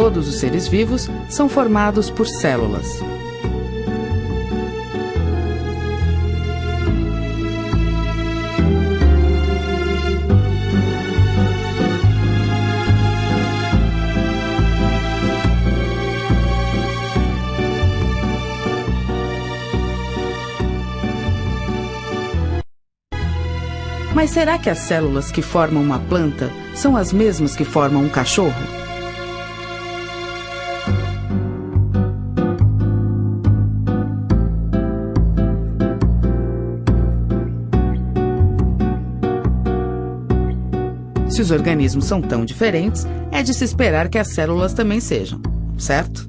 todos os seres vivos são formados por células. Mas será que as células que formam uma planta são as mesmas que formam um cachorro? Se os organismos são tão diferentes, é de se esperar que as células também sejam, certo?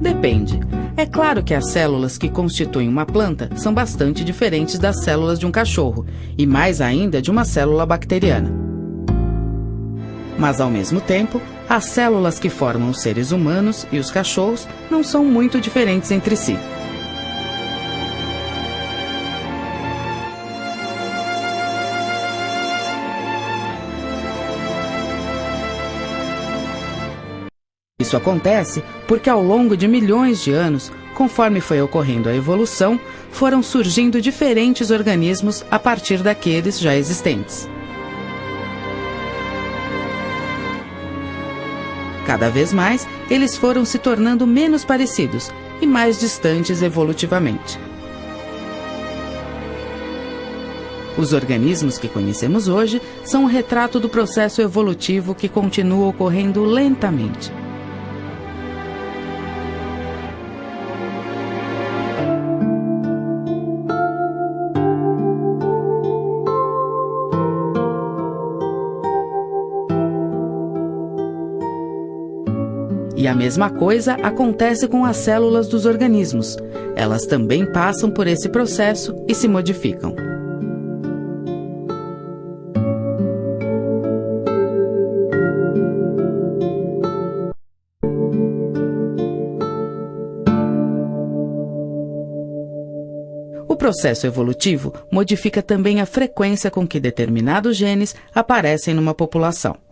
Depende. É claro que as células que constituem uma planta são bastante diferentes das células de um cachorro, e mais ainda de uma célula bacteriana. Mas, ao mesmo tempo, as células que formam os seres humanos e os cachorros não são muito diferentes entre si. Isso acontece porque ao longo de milhões de anos, conforme foi ocorrendo a evolução, foram surgindo diferentes organismos a partir daqueles já existentes. Cada vez mais, eles foram se tornando menos parecidos e mais distantes evolutivamente. Os organismos que conhecemos hoje são um retrato do processo evolutivo que continua ocorrendo lentamente. E a mesma coisa acontece com as células dos organismos. Elas também passam por esse processo e se modificam. O processo evolutivo modifica também a frequência com que determinados genes aparecem numa população.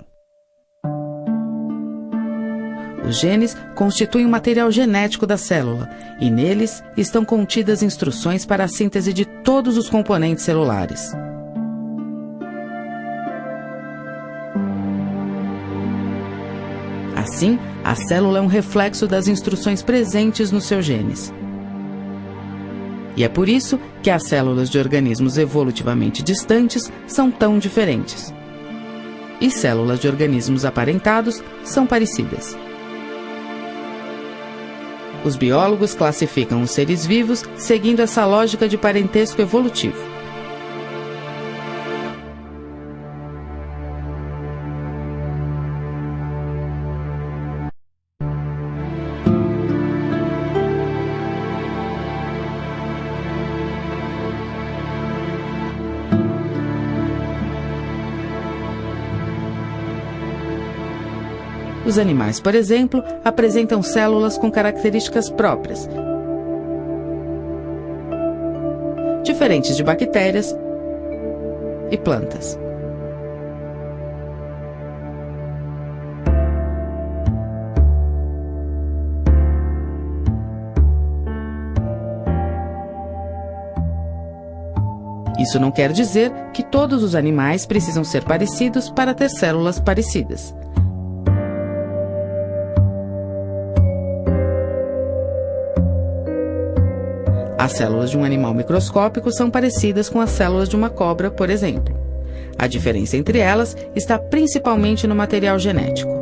Os genes constituem o material genético da célula e neles estão contidas instruções para a síntese de todos os componentes celulares. Assim, a célula é um reflexo das instruções presentes nos seus genes. E é por isso que as células de organismos evolutivamente distantes são tão diferentes. E células de organismos aparentados são parecidas. Os biólogos classificam os seres vivos seguindo essa lógica de parentesco evolutivo. Os animais, por exemplo, apresentam células com características próprias, diferentes de bactérias e plantas. Isso não quer dizer que todos os animais precisam ser parecidos para ter células parecidas. As células de um animal microscópico são parecidas com as células de uma cobra, por exemplo. A diferença entre elas está principalmente no material genético.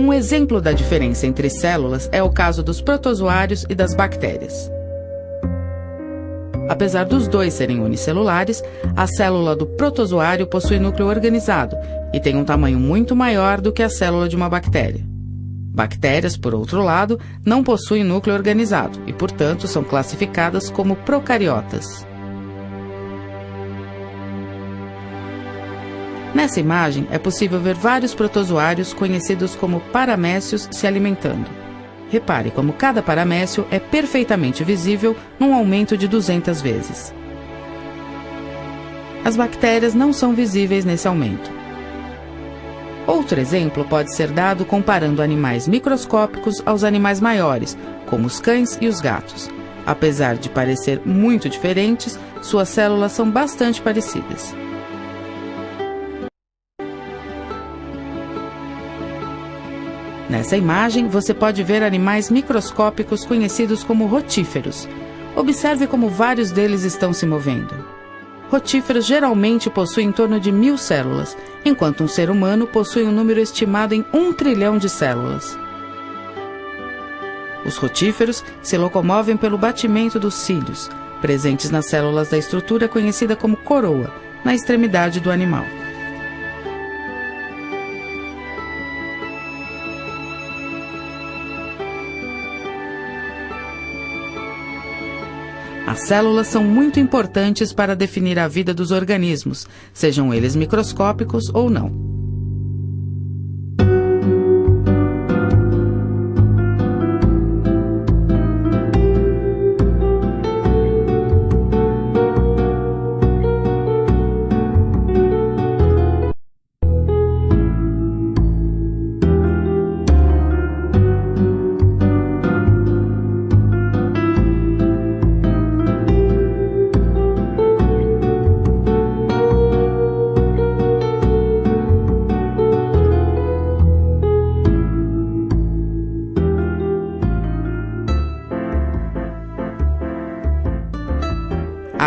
Um exemplo da diferença entre células é o caso dos protozoários e das bactérias. Apesar dos dois serem unicelulares, a célula do protozoário possui núcleo organizado e tem um tamanho muito maior do que a célula de uma bactéria. Bactérias, por outro lado, não possuem núcleo organizado e, portanto, são classificadas como procariotas. Nessa imagem é possível ver vários protozoários conhecidos como paramécios se alimentando. Repare como cada paramécio é perfeitamente visível num aumento de 200 vezes. As bactérias não são visíveis nesse aumento. Outro exemplo pode ser dado comparando animais microscópicos aos animais maiores, como os cães e os gatos. Apesar de parecer muito diferentes, suas células são bastante parecidas. Nessa imagem, você pode ver animais microscópicos conhecidos como rotíferos. Observe como vários deles estão se movendo. Rotíferos geralmente possuem em torno de mil células, enquanto um ser humano possui um número estimado em um trilhão de células. Os rotíferos se locomovem pelo batimento dos cílios, presentes nas células da estrutura conhecida como coroa, na extremidade do animal. As células são muito importantes para definir a vida dos organismos, sejam eles microscópicos ou não.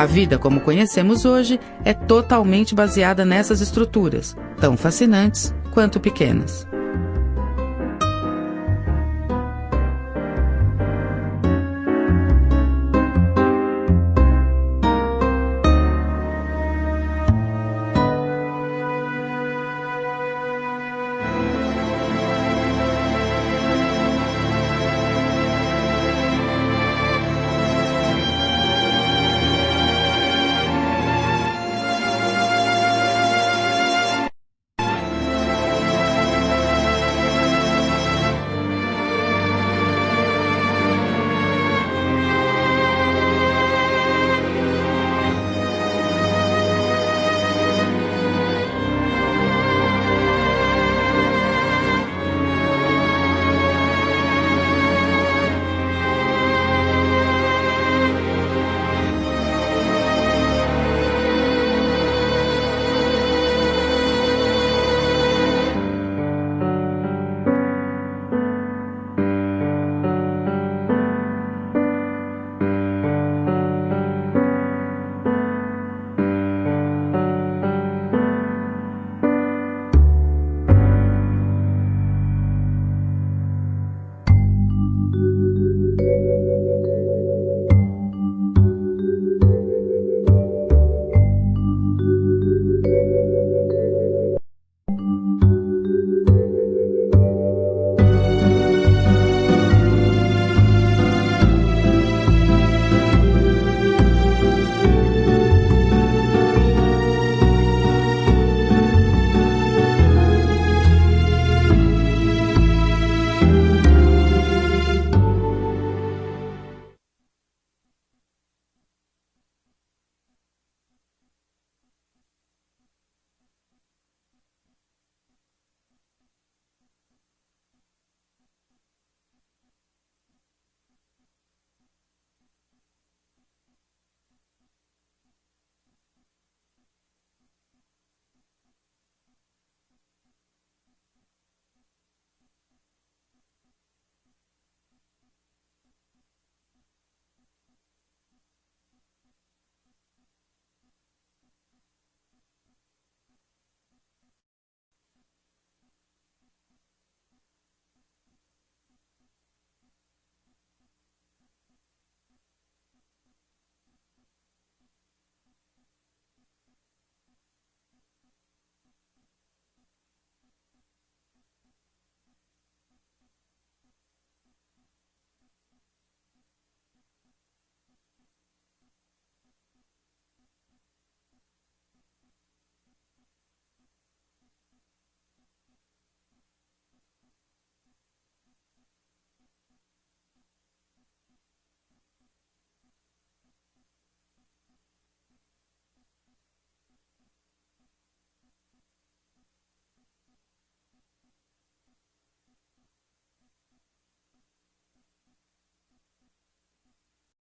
A vida como conhecemos hoje é totalmente baseada nessas estruturas, tão fascinantes quanto pequenas.